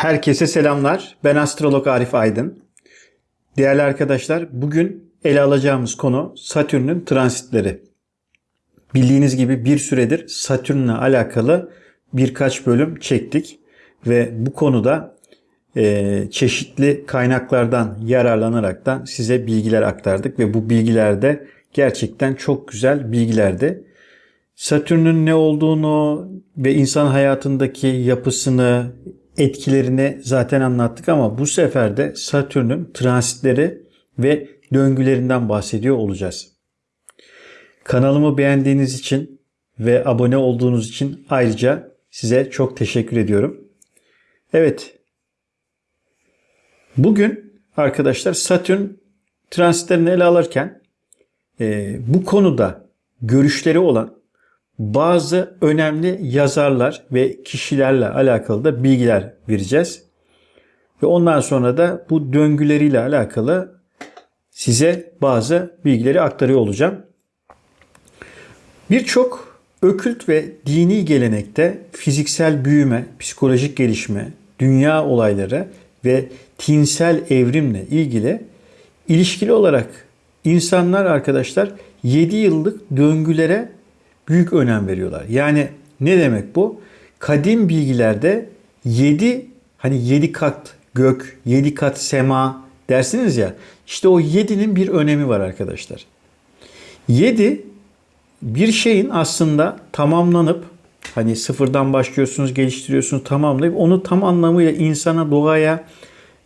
Herkese selamlar. Ben astrolog Arif Aydın. Değerli arkadaşlar, bugün ele alacağımız konu Satürn'ün transitleri. Bildiğiniz gibi bir süredir Satürn'le alakalı birkaç bölüm çektik ve bu konuda e, çeşitli kaynaklardan yararlanaraktan size bilgiler aktardık ve bu bilgiler de gerçekten çok güzel bilgilerdi. Satürn'ün ne olduğunu ve insan hayatındaki yapısını, etkilerini zaten anlattık ama bu sefer de Satürn'ün transitleri ve döngülerinden bahsediyor olacağız. Kanalımı beğendiğiniz için ve abone olduğunuz için ayrıca size çok teşekkür ediyorum. Evet. Bugün arkadaşlar Satürn transitlerini ele alırken e, bu konuda görüşleri olan bazı önemli yazarlar ve kişilerle alakalı da bilgiler vereceğiz. Ve ondan sonra da bu döngüleriyle alakalı size bazı bilgileri aktarıyor olacağım. Birçok ökült ve dini gelenekte fiziksel büyüme, psikolojik gelişme, dünya olayları ve tinsel evrimle ilgili ilişkili olarak insanlar arkadaşlar 7 yıllık döngülere büyük önem veriyorlar. Yani ne demek bu? Kadim bilgilerde 7 hani 7 kat gök, 7 kat sema dersiniz ya. İşte o 7'nin bir önemi var arkadaşlar. 7 bir şeyin aslında tamamlanıp hani sıfırdan başlıyorsunuz, geliştiriyorsunuz, tamamlayıp onu tam anlamıyla insana, doğaya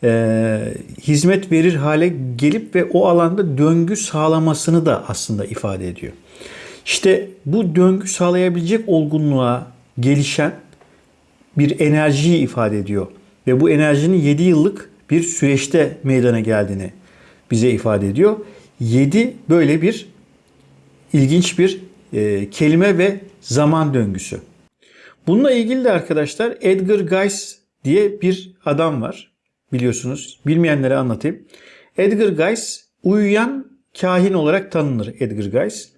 e, hizmet verir hale gelip ve o alanda döngü sağlamasını da aslında ifade ediyor. İşte bu döngü sağlayabilecek olgunluğa gelişen bir enerjiyi ifade ediyor. Ve bu enerjinin 7 yıllık bir süreçte meydana geldiğini bize ifade ediyor. 7 böyle bir ilginç bir e, kelime ve zaman döngüsü. Bununla ilgili de arkadaşlar Edgar Guys diye bir adam var. Biliyorsunuz. Bilmeyenlere anlatayım. Edgar Guys uyuyan kahin olarak tanınır Edgar Guys.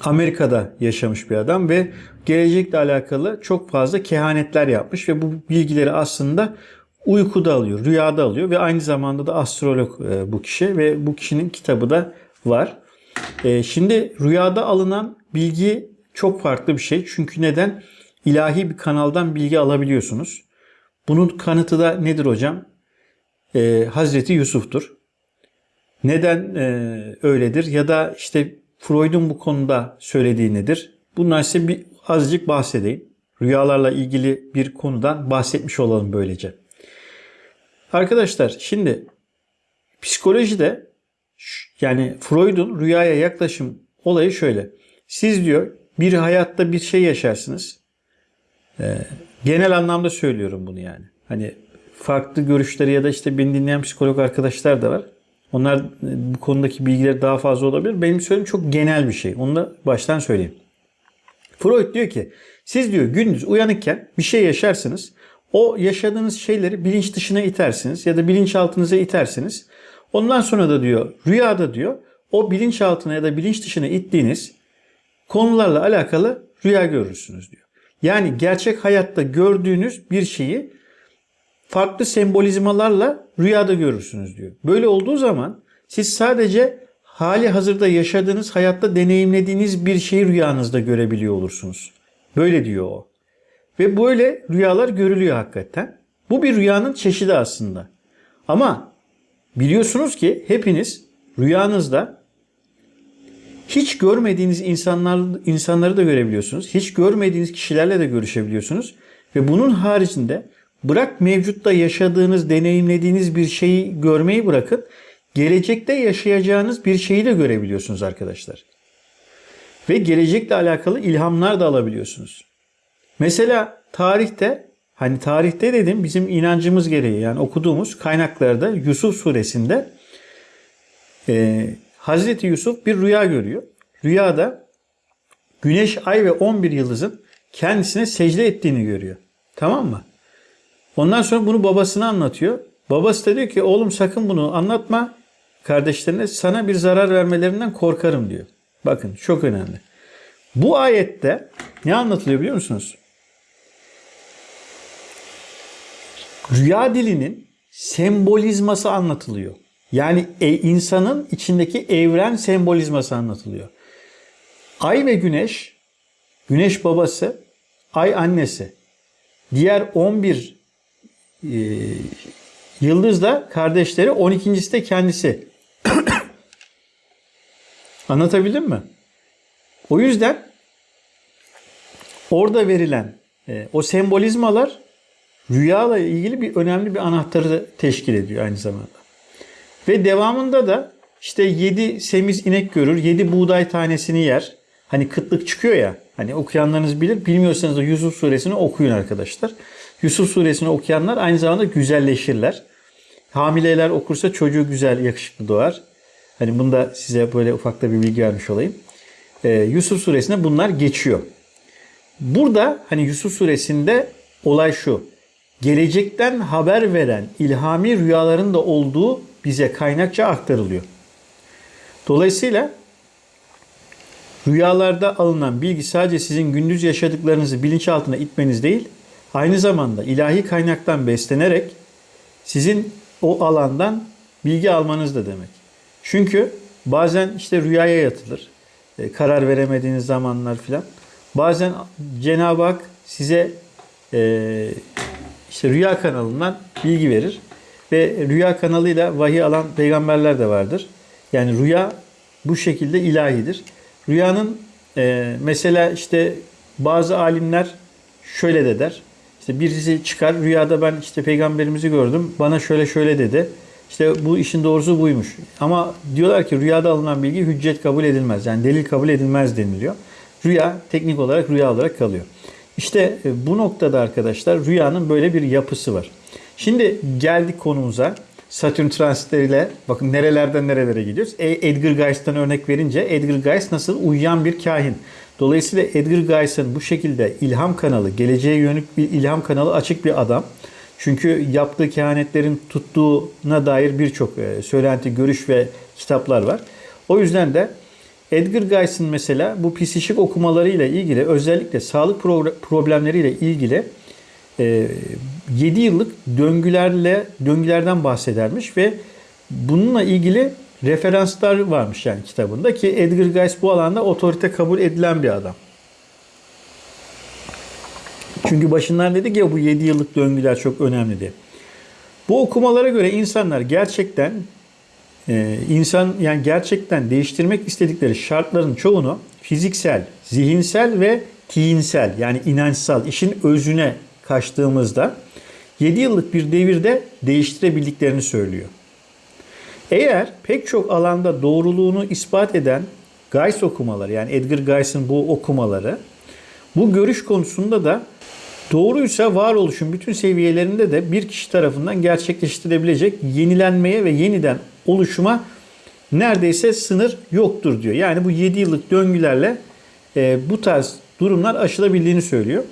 Amerika'da yaşamış bir adam ve gelecekle alakalı çok fazla kehanetler yapmış ve bu bilgileri aslında uykuda alıyor, rüyada alıyor ve aynı zamanda da astrolog e, bu kişi ve bu kişinin kitabı da var. E, şimdi rüyada alınan bilgi çok farklı bir şey. Çünkü neden? İlahi bir kanaldan bilgi alabiliyorsunuz. Bunun kanıtı da nedir hocam? Ee, Hazreti Yusuf'tur. Neden e, öyledir? Ya da işte Freud'un bu konuda söylediği nedir? Bundan size bir azıcık bahsedeyim. Rüyalarla ilgili bir konudan bahsetmiş olalım böylece. Arkadaşlar şimdi psikolojide yani Freud'un rüyaya yaklaşım olayı şöyle. Siz diyor bir hayatta bir şey yaşarsınız. Ee, genel anlamda söylüyorum bunu yani. Hani farklı görüşleri ya da işte beni dinleyen psikolog arkadaşlar da var. Onlar bu konudaki bilgileri daha fazla olabilir. Benim söylediğim çok genel bir şey. Onu da baştan söyleyeyim. Freud diyor ki siz diyor gündüz uyanıkken bir şey yaşarsınız. O yaşadığınız şeyleri bilinç dışına itersiniz ya da bilinçaltınıza itersiniz. Ondan sonra da diyor rüyada diyor o bilinçaltına ya da bilinç dışına ittiğiniz konularla alakalı rüya görürsünüz diyor. Yani gerçek hayatta gördüğünüz bir şeyi farklı sembolizmalarla rüyada görürsünüz diyor. Böyle olduğu zaman siz sadece hali hazırda yaşadığınız, hayatta deneyimlediğiniz bir şeyi rüyanızda görebiliyor olursunuz. Böyle diyor o. Ve böyle rüyalar görülüyor hakikaten. Bu bir rüyanın çeşidi aslında. Ama biliyorsunuz ki hepiniz rüyanızda hiç görmediğiniz insanlar insanları da görebiliyorsunuz. Hiç görmediğiniz kişilerle de görüşebiliyorsunuz. Ve bunun haricinde bırak mevcutta yaşadığınız, deneyimlediğiniz bir şeyi görmeyi bırakın. Gelecekte yaşayacağınız bir şeyi de görebiliyorsunuz arkadaşlar. Ve gelecekle alakalı ilhamlar da alabiliyorsunuz. Mesela tarihte hani tarihte dedim bizim inancımız gereği yani okuduğumuz kaynaklarda Yusuf suresinde e, Hazreti Yusuf bir rüya görüyor. Rüyada güneş, ay ve 11 yıldızın kendisine secde ettiğini görüyor. Tamam mı? Ondan sonra bunu babasına anlatıyor. Babası da diyor ki oğlum sakın bunu anlatma kardeşlerine sana bir zarar vermelerinden korkarım diyor. Bakın çok önemli. Bu ayette ne anlatılıyor biliyor musunuz? rüya dilinin sembolizması anlatılıyor. Yani e, insanın içindeki evren sembolizması anlatılıyor. Ay ve güneş, güneş babası, ay annesi. Diğer 11 e, yıldız da kardeşleri, 12.si de kendisi. Anlatabildim mi? O yüzden orada verilen e, o sembolizmalar rüyayla ilgili bir önemli bir anahtarı teşkil ediyor aynı zamanda. Ve devamında da işte 7 semiz inek görür, 7 buğday tanesini yer. Hani kıtlık çıkıyor ya. Hani okuyanlarınız bilir. Bilmiyorsanız da Yusuf suresini okuyun arkadaşlar. Yusuf suresini okuyanlar aynı zamanda güzelleşirler. Hamileler okursa çocuğu güzel, yakışıklı doğar. Hani bunu da size böyle ufakta bir bilgi vermiş olayım. Ee, Yusuf suresinde bunlar geçiyor. Burada hani Yusuf suresinde olay şu. Gelecekten haber veren ilhami rüyaların da olduğu bize kaynakça aktarılıyor. Dolayısıyla rüyalarda alınan bilgi sadece sizin gündüz yaşadıklarınızı bilinçaltına itmeniz değil, aynı zamanda ilahi kaynaktan beslenerek sizin o alandan bilgi almanız da demek. Çünkü bazen işte rüyaya yatılır. E, karar veremediğiniz zamanlar filan. Bazen Cenab-ı Hak size e, işte rüya kanalından bilgi verir. Ve rüya kanalıyla vahiy alan peygamberler de vardır. Yani rüya bu şekilde ilahidir. Rüyanın e, mesela işte bazı alimler şöyle de der. İşte birisi çıkar rüyada ben işte peygamberimizi gördüm. Bana şöyle şöyle dedi. İşte bu işin doğrusu buymuş. Ama diyorlar ki rüyada alınan bilgi hüccet kabul edilmez. Yani delil kabul edilmez deniliyor. Rüya teknik olarak rüya olarak kalıyor. İşte e, bu noktada arkadaşlar rüyanın böyle bir yapısı var. Şimdi geldik konumuza. Satürn transitleriyle bakın nerelerden nerelere gidiyoruz. E, Edgar Geist'ten örnek verince Edgar Geist nasıl uyuyan bir kahin. Dolayısıyla Edgar Geist'in bu şekilde ilham kanalı, geleceğe yönelik bir ilham kanalı açık bir adam. Çünkü yaptığı kehanetlerin tuttuğuna dair birçok e, söylenti, görüş ve kitaplar var. O yüzden de Edgar Geist'in mesela bu psikik okumalarıyla ilgili özellikle sağlık problemleriyle ilgili 7 e, yıllık döngülerle döngülerden bahsedermiş ve bununla ilgili referanslar varmış yani kitabında ki Edgar Geist bu alanda otorite kabul edilen bir adam. Çünkü başından dedik ya bu 7 yıllık döngüler çok önemli diye. Bu okumalara göre insanlar gerçekten e, insan yani gerçekten değiştirmek istedikleri şartların çoğunu fiziksel, zihinsel ve tinsel yani inançsal işin özüne kaçtığımızda 7 yıllık bir devirde değiştirebildiklerini söylüyor. Eğer pek çok alanda doğruluğunu ispat eden Geis okumaları yani Edgar Geis'in bu okumaları bu görüş konusunda da doğruysa varoluşun bütün seviyelerinde de bir kişi tarafından gerçekleştirebilecek yenilenmeye ve yeniden oluşuma neredeyse sınır yoktur diyor. Yani bu 7 yıllık döngülerle e, bu tarz durumlar aşılabildiğini söylüyor.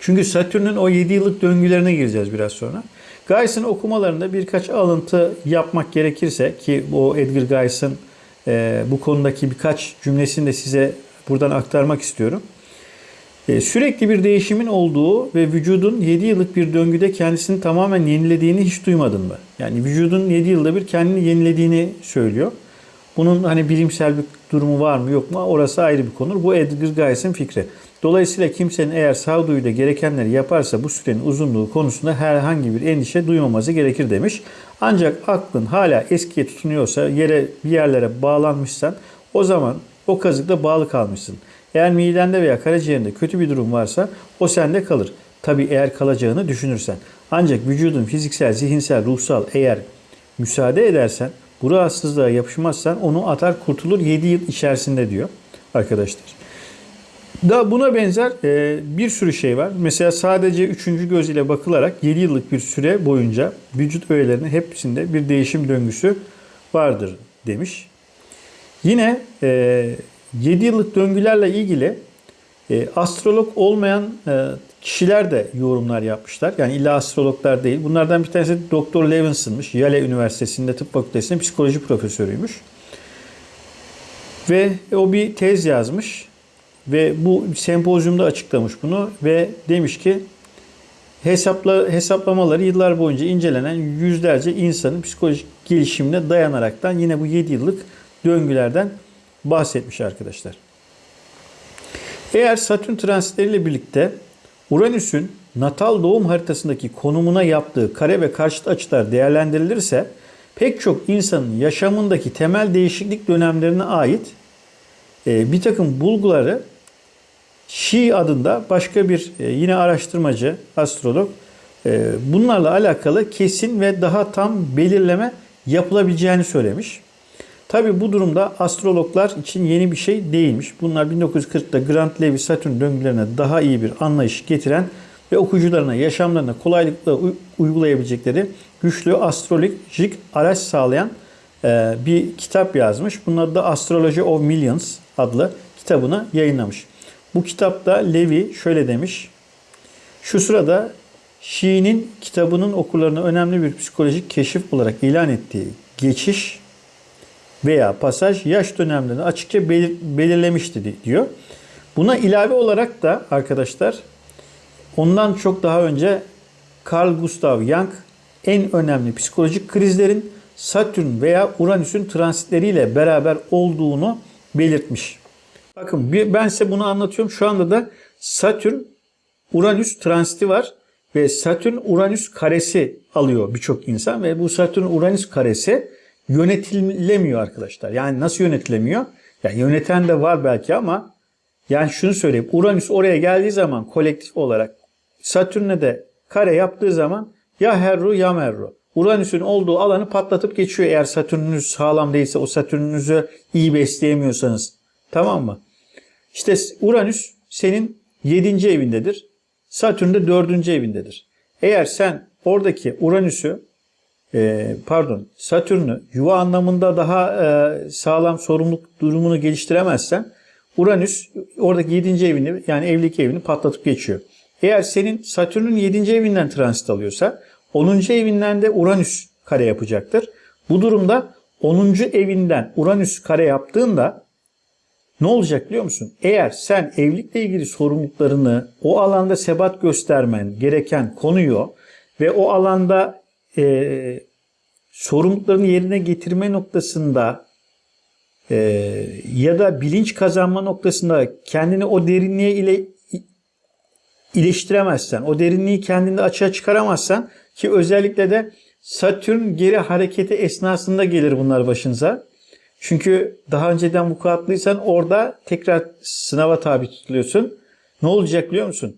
Çünkü Satürn'ün o 7 yıllık döngülerine gireceğiz biraz sonra. Geis'in okumalarında birkaç alıntı yapmak gerekirse ki o Edgar Geis'in e, bu konudaki birkaç cümlesini de size buradan aktarmak istiyorum. E, sürekli bir değişimin olduğu ve vücudun 7 yıllık bir döngüde kendisini tamamen yenilediğini hiç duymadın mı? Yani vücudun 7 yılda bir kendini yenilediğini söylüyor. Bunun hani bilimsel bir durumu var mı yok mu orası ayrı bir konu. Bu Edgar Geis'in fikri. Dolayısıyla kimsenin eğer sağduyuyla gerekenleri yaparsa bu sürenin uzunluğu konusunda herhangi bir endişe duymaması gerekir demiş. Ancak aklın hala eskiye tutunuyorsa yere bir yerlere bağlanmışsan o zaman o kazıkta bağlı kalmışsın. Eğer midende veya karaciğerinde kötü bir durum varsa o sende kalır. Tabi eğer kalacağını düşünürsen. Ancak vücudun fiziksel, zihinsel, ruhsal eğer müsaade edersen bu rahatsızlığa yapışmazsan onu atar kurtulur 7 yıl içerisinde diyor arkadaşlar. Da buna benzer e, bir sürü şey var. Mesela sadece üçüncü göz ile bakılarak 7 yıllık bir süre boyunca vücut öğelerinin hepsinde bir değişim döngüsü vardır demiş. Yine e, 7 yıllık döngülerle ilgili e, astrolog olmayan e, kişiler de yorumlar yapmışlar. Yani illa astrologlar değil. Bunlardan bir tanesi Doktor Levinson'mış. Yale Üniversitesi'nde tıp fakültesinde psikoloji profesörüymüş. Ve o bir tez yazmış. Ve bu sempozyumda açıklamış bunu ve demiş ki hesapla, hesaplamaları yıllar boyunca incelenen yüzlerce insanın psikolojik gelişimine dayanaraktan yine bu 7 yıllık döngülerden bahsetmiş arkadaşlar. Eğer Satürn transitleriyle birlikte Uranüs'ün natal doğum haritasındaki konumuna yaptığı kare ve karşıt açılar değerlendirilirse pek çok insanın yaşamındaki temel değişiklik dönemlerine ait e, bir takım bulguları Şi adında başka bir e, yine araştırmacı, astrolog e, bunlarla alakalı kesin ve daha tam belirleme yapılabileceğini söylemiş. Tabi bu durumda astrologlar için yeni bir şey değilmiş. Bunlar 1940'da Grant Levy Satürn döngülerine daha iyi bir anlayış getiren ve okuyucularına yaşamlarına kolaylıkla uygulayabilecekleri güçlü astrolojik araç sağlayan e, bir kitap yazmış. Bunun da Astrology of Millions adlı kitabını yayınlamış. Bu kitapta Levi şöyle demiş. Şu sırada Şii'nin kitabının okurlarına önemli bir psikolojik keşif olarak ilan ettiği geçiş veya pasaj yaş dönemlerini açıkça belir, belirlemişti diyor. Buna ilave olarak da arkadaşlar ondan çok daha önce Carl Gustav Jung en önemli psikolojik krizlerin Satürn veya Uranüs'ün transitleriyle beraber olduğunu belirtmiş. Bakın ben size bunu anlatıyorum. Şu anda da Satürn Uranüs transiti var ve Satürn Uranüs karesi alıyor birçok insan ve bu Satürn Uranüs karesi yönetilemiyor arkadaşlar. Yani nasıl yönetilemiyor? Yani yöneten de var belki ama yani şunu söyleyeyim. Uranüs oraya geldiği zaman kolektif olarak Satürn'e de kare yaptığı zaman ya Herru ya Merru. Uranüs'ün olduğu alanı patlatıp geçiyor eğer Satürn'ünüz sağlam değilse o Satürn'ünüzü iyi besleyemiyorsanız. Tamam mı? İşte Uranüs senin 7. evindedir. Satürn de 4. evindedir. Eğer sen oradaki Uranüs'ü e, pardon Satürn'ü yuva anlamında daha e, sağlam sorumluluk durumunu geliştiremezsen Uranüs oradaki 7. evini yani evlilik evini patlatıp geçiyor. Eğer senin Satürn'ün 7. evinden transit alıyorsa 10. evinden de Uranüs kare yapacaktır. Bu durumda 10. evinden Uranüs kare yaptığında ne olacak biliyor musun? Eğer sen evlilikle ilgili sorumluluklarını o alanda sebat göstermen gereken konuyu ve o alanda e, sorumluluklarını yerine getirme noktasında e, ya da bilinç kazanma noktasında kendini o derinliğe ile iyileştiremezsen, o derinliği kendinde açığa çıkaramazsan ki özellikle de Satürn geri hareketi esnasında gelir bunlar başınıza. Çünkü daha önceden vukuatlıysan orada tekrar sınava tabi tutuluyorsun. Ne olacak biliyor musun?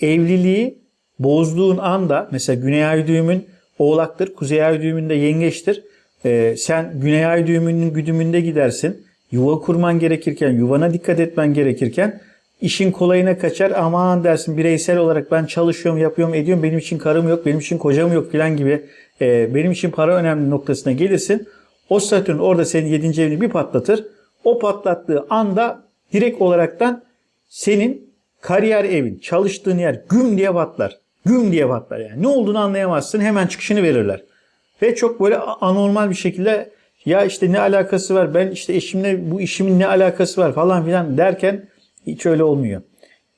Evliliği bozduğun anda mesela Güney Ay düğümün oğlaktır, Kuzey Ay düğümünde yengeçtir. Ee, sen Güney Ay düğümünün güdümünde gidersin. Yuva kurman gerekirken, yuvana dikkat etmen gerekirken işin kolayına kaçar. Aman dersin bireysel olarak ben çalışıyorum, yapıyorum, ediyorum. Benim için karım yok, benim için kocam yok filan gibi. E, benim için para önemli noktasına gelirsin. O Satürn orada senin 7. evini bir patlatır. O patlattığı anda direkt olaraktan senin kariyer evin, çalıştığın yer güm diye patlar. Güm diye patlar yani. Ne olduğunu anlayamazsın. Hemen çıkışını verirler. Ve çok böyle anormal bir şekilde ya işte ne alakası var ben işte eşimle bu işimin ne alakası var falan filan derken hiç öyle olmuyor.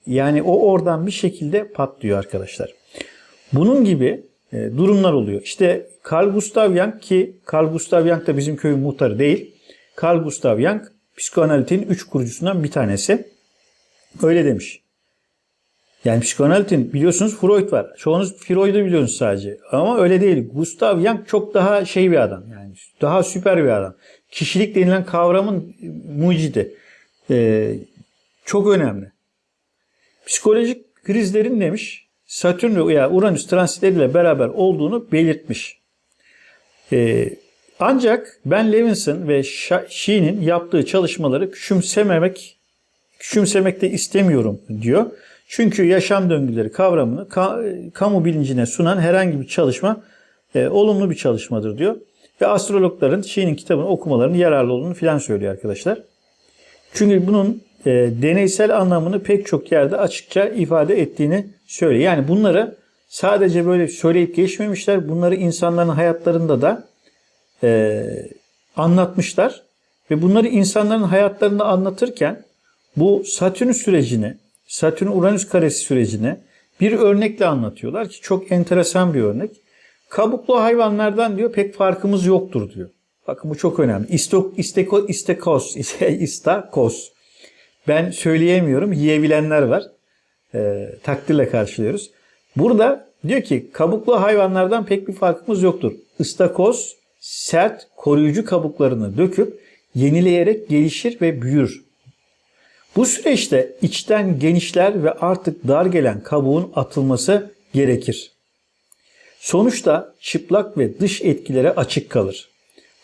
Yani o oradan bir şekilde patlıyor arkadaşlar. Bunun gibi durumlar oluyor. İşte Carl Gustav Jung ki Carl Gustav Jung da bizim köyün muhtarı değil. Carl Gustav Jung psikoanalitin üç kurucusundan bir tanesi. Öyle demiş. Yani psikoanalitin biliyorsunuz Freud var. Çoğunuz Freud'u biliyorsunuz sadece. Ama öyle değil. Gustav Jung çok daha şey bir adam. Yani daha süper bir adam. Kişilik denilen kavramın mucidi. Ee, çok önemli. Psikolojik krizlerin demiş Satürn veya Uranüs transitleriyle beraber olduğunu belirtmiş. Ee, ancak Ben Levinson ve Shee'nin yaptığı çalışmaları küçümsememek küçümsemek de istemiyorum diyor. Çünkü yaşam döngüleri kavramını ka, kamu bilincine sunan herhangi bir çalışma e, olumlu bir çalışmadır diyor. Ve astrologların Shee'nin kitabını okumalarının yararlı olduğunu filan söylüyor arkadaşlar. Çünkü bunun e, deneysel anlamını pek çok yerde açıkça ifade ettiğini söylüyor. Yani bunları sadece böyle söyleyip geçmemişler. Bunları insanların hayatlarında da e, anlatmışlar. Ve bunları insanların hayatlarında anlatırken bu Satürn sürecini, Satürn-Uranüs karesi sürecini bir örnekle anlatıyorlar ki çok enteresan bir örnek. Kabuklu hayvanlardan diyor pek farkımız yoktur diyor. Bakın bu çok önemli. İstok, isteko, istekos, istakos. Ben söyleyemiyorum. Yiyebilenler var. E, takdirle karşılıyoruz. Burada diyor ki kabuklu hayvanlardan pek bir farkımız yoktur. Istakoz sert koruyucu kabuklarını döküp yenileyerek gelişir ve büyür. Bu süreçte içten genişler ve artık dar gelen kabuğun atılması gerekir. Sonuçta çıplak ve dış etkilere açık kalır.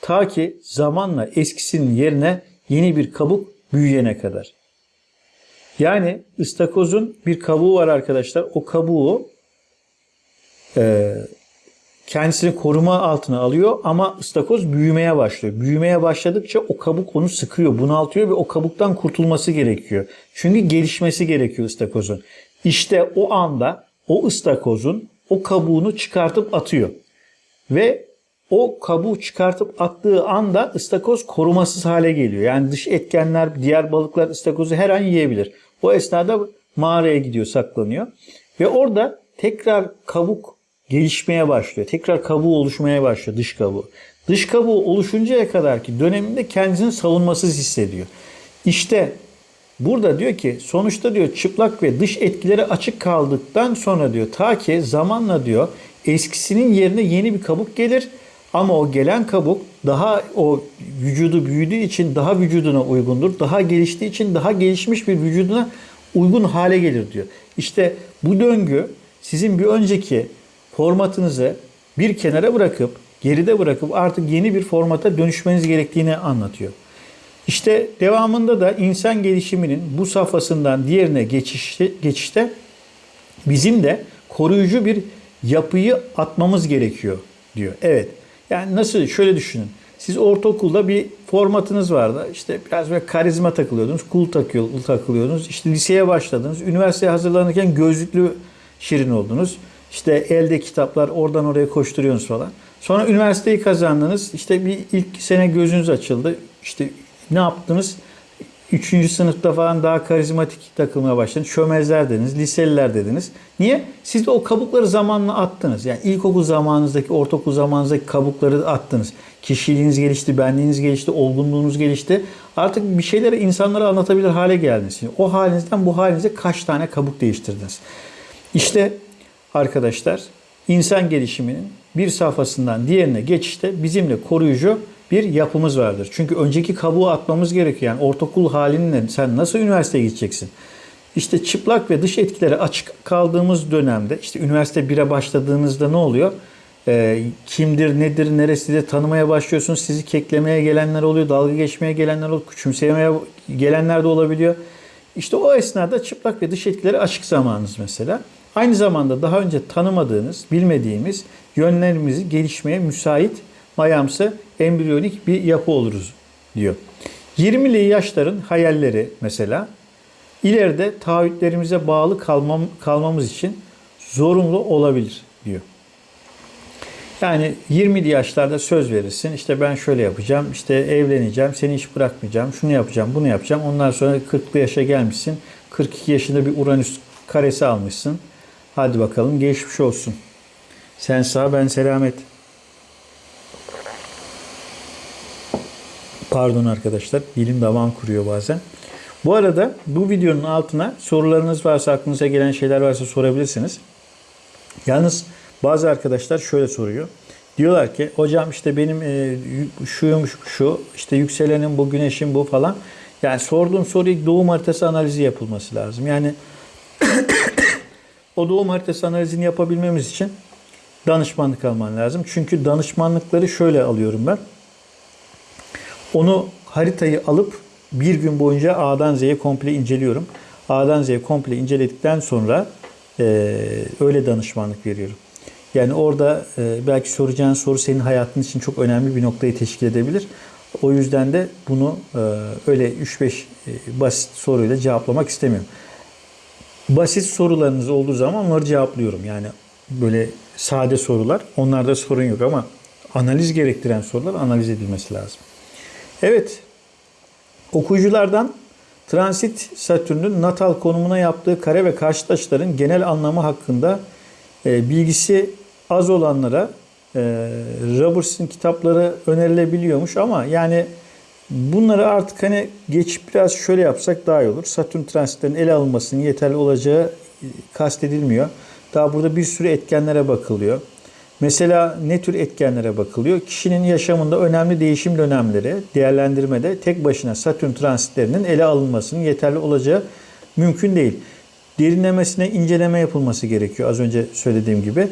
Ta ki zamanla eskisinin yerine yeni bir kabuk büyüyene kadar. Yani ıstakozun bir kabuğu var arkadaşlar. O kabuğu e, kendisini koruma altına alıyor ama ıstakoz büyümeye başlıyor. Büyümeye başladıkça o kabuk onu sıkıyor, bunaltıyor ve o kabuktan kurtulması gerekiyor. Çünkü gelişmesi gerekiyor ıstakozun. İşte o anda o ıstakozun o kabuğunu çıkartıp atıyor. Ve o kabuğu çıkartıp attığı anda ıstakoz korumasız hale geliyor. Yani dış etkenler, diğer balıklar ıstakozu her an yiyebilir. O esnada mağaraya gidiyor, saklanıyor. Ve orada tekrar kabuk gelişmeye başlıyor. Tekrar kabuğu oluşmaya başlıyor, dış kabuğu. Dış kabuğu oluşuncaya kadar ki döneminde kendisini savunmasız hissediyor. İşte burada diyor ki sonuçta diyor çıplak ve dış etkilere açık kaldıktan sonra diyor ta ki zamanla diyor eskisinin yerine yeni bir kabuk gelir ama o gelen kabuk daha o vücudu büyüdüğü için daha vücuduna uygundur. Daha geliştiği için daha gelişmiş bir vücuduna uygun hale gelir diyor. İşte bu döngü sizin bir önceki formatınızı bir kenara bırakıp geride bırakıp artık yeni bir formata dönüşmeniz gerektiğini anlatıyor. İşte devamında da insan gelişiminin bu safhasından diğerine geçişte, geçişte bizim de koruyucu bir yapıyı atmamız gerekiyor diyor. Evet. Yani nasıl şöyle düşünün. Siz ortaokulda bir formatınız vardı. İşte biraz böyle karizma takılıyordunuz, cool takıyor, takılıyordunuz. İşte liseye başladınız. Üniversiteye hazırlanırken gözlüklü şirin oldunuz. İşte elde kitaplar oradan oraya koşturuyorsunuz falan. Sonra üniversiteyi kazandınız. İşte bir ilk sene gözünüz açıldı. İşte ne yaptınız? Üçüncü sınıfta falan daha karizmatik takılmaya başladınız. Çömezler dediniz, liseliler dediniz. Niye? Siz de o kabukları zamanla attınız. Yani ilkokul zamanınızdaki, ortaokul zamanınızdaki kabukları attınız. Kişiliğiniz gelişti, benliğiniz gelişti, olgunluğunuz gelişti. Artık bir şeyleri insanlara anlatabilir hale geldiniz. Şimdi o halinizden bu halinize kaç tane kabuk değiştirdiniz? İşte arkadaşlar insan gelişiminin bir safhasından diğerine geçişte bizimle koruyucu bir yapımız vardır. Çünkü önceki kabuğu atmamız gerekiyor. Yani ortaokul halinle sen nasıl üniversiteye gideceksin? İşte çıplak ve dış etkilere açık kaldığımız dönemde işte üniversite 1'e başladığınızda ne oluyor? Ee, kimdir, nedir, neresidir tanımaya başlıyorsunuz. Sizi keklemeye gelenler oluyor, dalga geçmeye gelenler oluyor, küçümsemeye gelenler de olabiliyor. İşte o esnada çıplak ve dış etkilere açık zamanınız mesela. Aynı zamanda daha önce tanımadığınız, bilmediğimiz yönlerimizi gelişmeye müsait mayamsı embriyonik bir yapı oluruz diyor. 20'li yaşların hayalleri mesela ileride taahhütlerimize bağlı kalmam, kalmamız için zorunlu olabilir diyor. Yani 20'li yaşlarda söz verirsin. İşte ben şöyle yapacağım, işte evleneceğim, seni hiç bırakmayacağım, şunu yapacağım, bunu yapacağım. Ondan sonra 40'lı yaşa gelmişsin. 42 yaşında bir Uranüs karesi almışsın. Hadi bakalım geçmiş olsun. Sen sağ ben selamet. Pardon arkadaşlar dilim damağım kuruyor bazen. Bu arada bu videonun altına sorularınız varsa aklınıza gelen şeyler varsa sorabilirsiniz. Yalnız bazı arkadaşlar şöyle soruyor. Diyorlar ki hocam işte benim e, şuyum şu işte yükselenim bu güneşim bu falan. Yani sorduğum soruyu doğum haritası analizi yapılması lazım. Yani o doğum haritası analizini yapabilmemiz için danışmanlık alman lazım. Çünkü danışmanlıkları şöyle alıyorum ben. Onu haritayı alıp bir gün boyunca A'dan Z'ye komple inceliyorum. A'dan Z'ye komple inceledikten sonra e, öyle danışmanlık veriyorum. Yani orada e, belki soracağın soru senin hayatın için çok önemli bir noktayı teşkil edebilir. O yüzden de bunu e, öyle 3-5 e, basit soruyla cevaplamak istemiyorum. Basit sorularınız olduğu zaman onları cevaplıyorum. Yani böyle sade sorular onlarda sorun yok ama analiz gerektiren sorular analiz edilmesi lazım. Evet okuyuculardan Transit Satürn'ün natal konumuna yaptığı kare ve karşıt açıların genel anlamı hakkında e, bilgisi az olanlara e, Roberts'in kitapları önerilebiliyormuş ama yani bunları artık hani geçip biraz şöyle yapsak daha iyi olur. Satürn transitlerinin ele alınmasının yeterli olacağı e, kastedilmiyor. Daha burada bir sürü etkenlere bakılıyor. Mesela ne tür etkenlere bakılıyor? Kişinin yaşamında önemli değişim dönemleri değerlendirmede tek başına Satürn transitlerinin ele alınmasının yeterli olacağı mümkün değil. Derinlemesine inceleme yapılması gerekiyor az önce söylediğim gibi.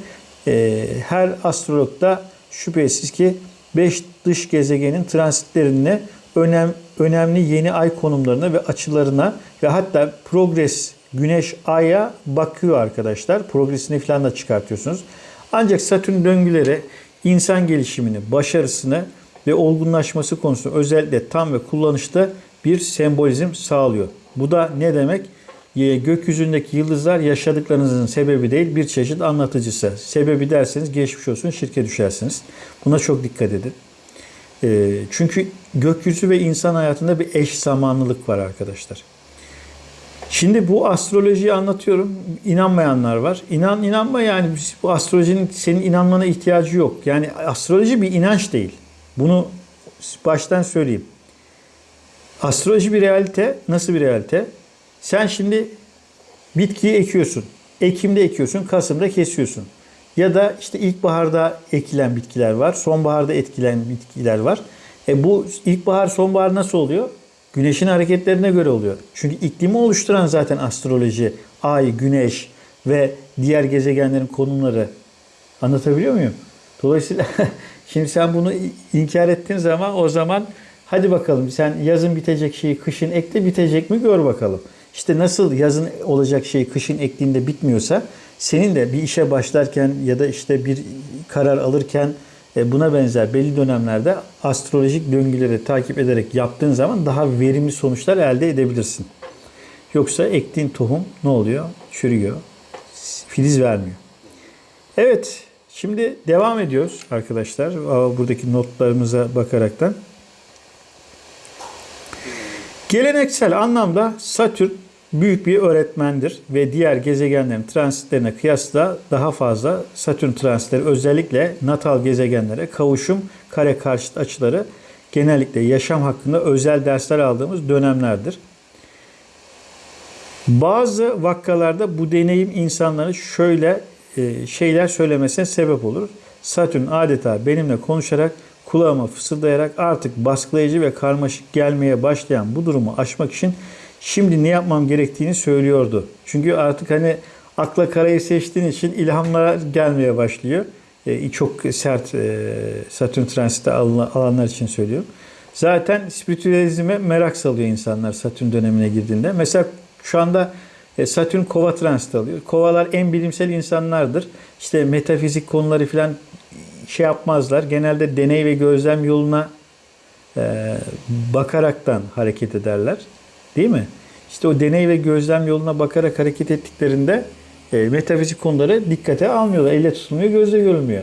Ee, her astrologda şüphesiz ki 5 dış gezegenin transitlerini önem, önemli yeni ay konumlarına ve açılarına ve hatta progres güneş aya bakıyor arkadaşlar. Progresini falan da çıkartıyorsunuz. Ancak Satürn döngüleri insan gelişimini, başarısını ve olgunlaşması konusunda özellikle tam ve kullanışta bir sembolizm sağlıyor. Bu da ne demek? Gökyüzündeki yıldızlar yaşadıklarınızın sebebi değil bir çeşit anlatıcısı. Sebebi derseniz geçmiş olsun şirke düşersiniz. Buna çok dikkat edin. Çünkü gökyüzü ve insan hayatında bir eş zamanlılık var arkadaşlar. Şimdi bu astrolojiyi anlatıyorum. İnanmayanlar var. İnan inanma yani bu astrolojinin senin inanmana ihtiyacı yok. Yani astroloji bir inanç değil. Bunu baştan söyleyeyim. Astroloji bir realite. Nasıl bir realite? Sen şimdi bitkiyi ekiyorsun. Ekim'de ekiyorsun, Kasım'da kesiyorsun. Ya da işte ilkbaharda ekilen bitkiler var, sonbaharda etkilen bitkiler var. E bu ilkbahar, sonbahar nasıl oluyor? Güneşin hareketlerine göre oluyor. Çünkü iklimi oluşturan zaten astroloji, ay, güneş ve diğer gezegenlerin konumları. Anlatabiliyor muyum? Dolayısıyla şimdi sen bunu inkar ettiğin zaman o zaman hadi bakalım sen yazın bitecek şeyi kışın ekle bitecek mi gör bakalım. İşte nasıl yazın olacak şey kışın ektiğinde bitmiyorsa senin de bir işe başlarken ya da işte bir karar alırken buna benzer belli dönemlerde astrolojik döngüleri takip ederek yaptığın zaman daha verimli sonuçlar elde edebilirsin. Yoksa ektiğin tohum ne oluyor? Çürüyor. Filiz vermiyor. Evet, şimdi devam ediyoruz arkadaşlar. Buradaki notlarımıza bakaraktan. Geleneksel anlamda Satürn büyük bir öğretmendir ve diğer gezegenlerin transitlerine kıyasla daha fazla Satürn transitleri özellikle natal gezegenlere kavuşum, kare karşıt açıları genellikle yaşam hakkında özel dersler aldığımız dönemlerdir. Bazı vakkalarda bu deneyim insanların şöyle e, şeyler söylemesine sebep olur. Satürn adeta benimle konuşarak kulağıma fısıldayarak artık baskılayıcı ve karmaşık gelmeye başlayan bu durumu aşmak için şimdi ne yapmam gerektiğini söylüyordu. Çünkü artık hani akla karayı seçtiğin için ilhamlar gelmeye başlıyor. E, çok sert e, Satürn transiti alanlar için söylüyorum. Zaten spiritüalizme merak salıyor insanlar Satürn dönemine girdiğinde. Mesela şu anda e, Satürn kova transit alıyor. Kovalar en bilimsel insanlardır. İşte metafizik konuları falan şey yapmazlar. Genelde deney ve gözlem yoluna e, bakaraktan hareket ederler. Değil mi? İşte o deney ve gözlem yoluna bakarak hareket ettiklerinde e, metafizik konuları dikkate almıyorlar. Elle tutulmuyor, gözle görülmüyor.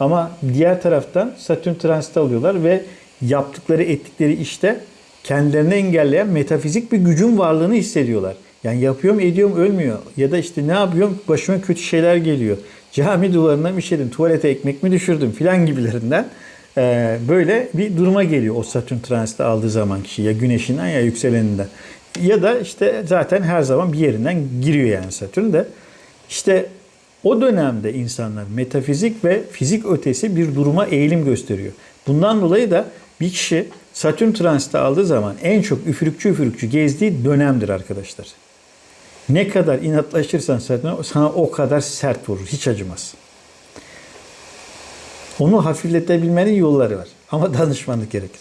Ama diğer taraftan Satürn transit alıyorlar ve yaptıkları, ettikleri işte kendilerini engelleyen metafizik bir gücün varlığını hissediyorlar. Yani yapıyorum, ediyorum, ölmüyor. Ya da işte ne yapıyorum, başıma kötü şeyler geliyor. Cami duvarına mı işedim, tuvalete ekmek mi düşürdüm filan gibilerinden e, böyle bir duruma geliyor o Satürn transiti aldığı zaman kişi ya güneşinden ya yükseleninden. Ya da işte zaten her zaman bir yerinden giriyor yani Satürn de. İşte o dönemde insanlar metafizik ve fizik ötesi bir duruma eğilim gösteriyor. Bundan dolayı da bir kişi Satürn transiti aldığı zaman en çok üfürükçü üfürükçü gezdiği dönemdir arkadaşlar. Ne kadar inatlaşırsan Satürn sana o kadar sert vurur. Hiç acımaz. Onu hafifletebilmenin yolları var. Ama danışmanlık gerekir.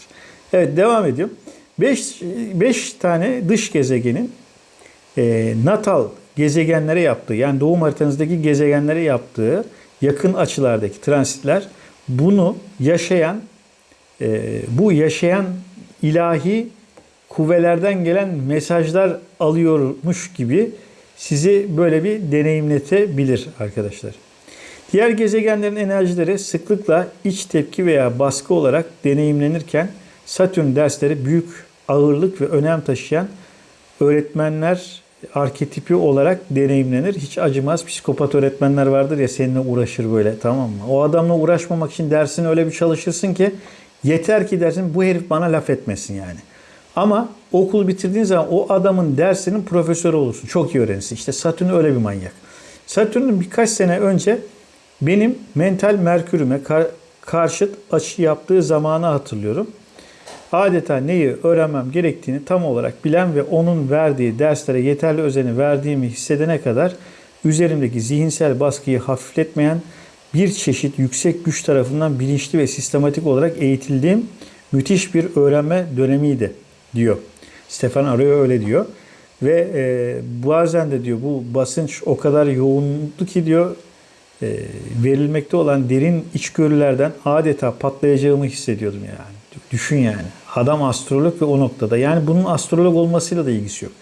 Evet devam ediyorum. 5 5 tane dış gezegenin e, natal gezegenlere yaptığı yani doğum haritanızdaki gezegenlere yaptığı yakın açılardaki transitler bunu yaşayan e, bu yaşayan ilahi kuvvelerden gelen mesajlar alıyormuş gibi sizi böyle bir deneyimletebilir arkadaşlar. Diğer gezegenlerin enerjileri sıklıkla iç tepki veya baskı olarak deneyimlenirken Satürn dersleri büyük ağırlık ve önem taşıyan öğretmenler arketipi olarak deneyimlenir. Hiç acımaz. Psikopat öğretmenler vardır ya seninle uğraşır böyle tamam mı? O adamla uğraşmamak için dersini öyle bir çalışırsın ki yeter ki dersin bu herif bana laf etmesin yani. Ama okul bitirdiğin zaman o adamın dersinin profesörü olursun. Çok iyi öğrenirsin. İşte Satürn öyle bir manyak. Satürn'ün birkaç sene önce benim mental merkürüme kar- karşıt açı yaptığı zamanı hatırlıyorum. Adeta neyi öğrenmem gerektiğini tam olarak bilen ve onun verdiği derslere yeterli özeni verdiğimi hissedene kadar üzerimdeki zihinsel baskıyı hafifletmeyen bir çeşit yüksek güç tarafından bilinçli ve sistematik olarak eğitildiğim müthiş bir öğrenme dönemiydi diyor. Stefan Arroyo öyle diyor. Ve e, bazen de diyor bu basınç o kadar yoğundu ki diyor verilmekte olan derin içgörülerden adeta patlayacağımı hissediyordum yani. Düşün yani. Adam astrolog ve o noktada. Yani bunun astrolog olmasıyla da ilgisi yok.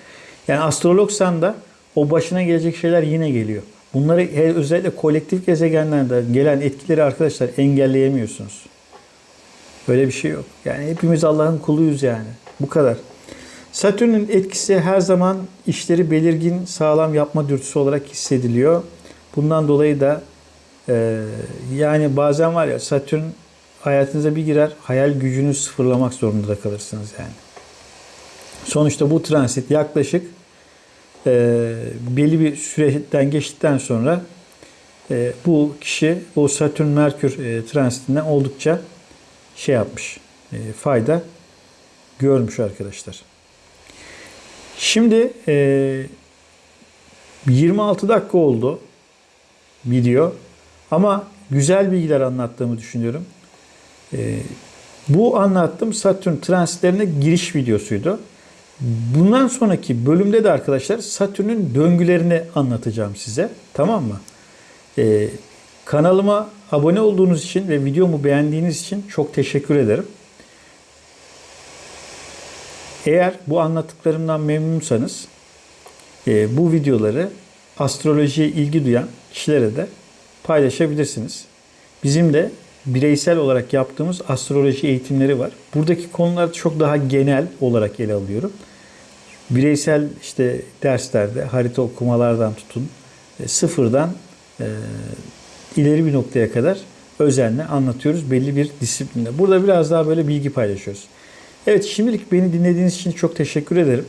Yani astrologsan da o başına gelecek şeyler yine geliyor. Bunları özellikle kolektif gezegenlerde gelen etkileri arkadaşlar engelleyemiyorsunuz. Böyle bir şey yok. Yani hepimiz Allah'ın kuluyuz yani. Bu kadar. Satürn'ün etkisi her zaman işleri belirgin, sağlam yapma dürtüsü olarak hissediliyor. Bundan dolayı da e, yani bazen var ya Satürn hayatınıza bir girer, hayal gücünü sıfırlamak zorunda da kalırsınız yani. Sonuçta bu transit yaklaşık e, belli bir süreden geçtikten sonra e, bu kişi o Satürn Merkür e, transitinden oldukça şey yapmış, e, fayda görmüş arkadaşlar. Şimdi e, 26 dakika oldu video ama güzel bilgiler anlattığımı düşünüyorum. E, bu anlattığım Satürn transitlerine giriş videosuydu. Bundan sonraki bölümde de arkadaşlar Satürn'ün döngülerini anlatacağım size. Tamam mı? Ee, kanalıma abone olduğunuz için ve videomu beğendiğiniz için çok teşekkür ederim. Eğer bu anlattıklarımdan memnunsanız e, bu videoları astrolojiye ilgi duyan kişilere de paylaşabilirsiniz. Bizim de bireysel olarak yaptığımız astroloji eğitimleri var. Buradaki konular çok daha genel olarak ele alıyorum. Bireysel işte derslerde harita okumalardan tutun e, sıfırdan e, ileri bir noktaya kadar özenle anlatıyoruz belli bir disiplinde. Burada biraz daha böyle bilgi paylaşıyoruz. Evet şimdilik beni dinlediğiniz için çok teşekkür ederim.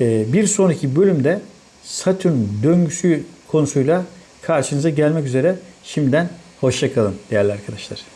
E, bir sonraki bölümde Satürn döngüsü konusuyla karşınıza gelmek üzere. Şimdiden hoşçakalın değerli arkadaşlar.